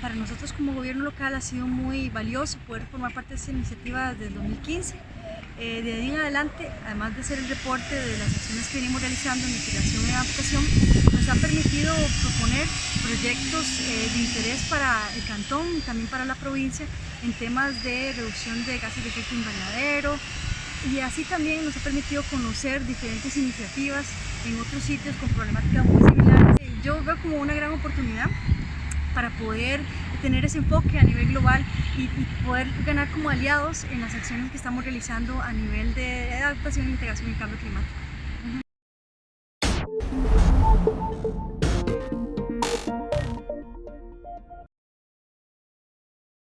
Para nosotros como gobierno local ha sido muy valioso poder formar parte de esta iniciativa desde el 2015. Eh, de ahí en adelante, además de hacer el reporte de las acciones que venimos realizando en mitigación y adaptación, nos ha permitido proponer proyectos eh, de interés para el cantón también para la provincia en temas de reducción de gases de efecto invernadero, y así también nos ha permitido conocer diferentes iniciativas en otros sitios con problemáticas muy similares. Yo veo como una gran oportunidad para poder tener ese enfoque a nivel global y, poder ganar como aliados en las acciones que estamos realizando a nivel de adaptación, integración y cambio climático.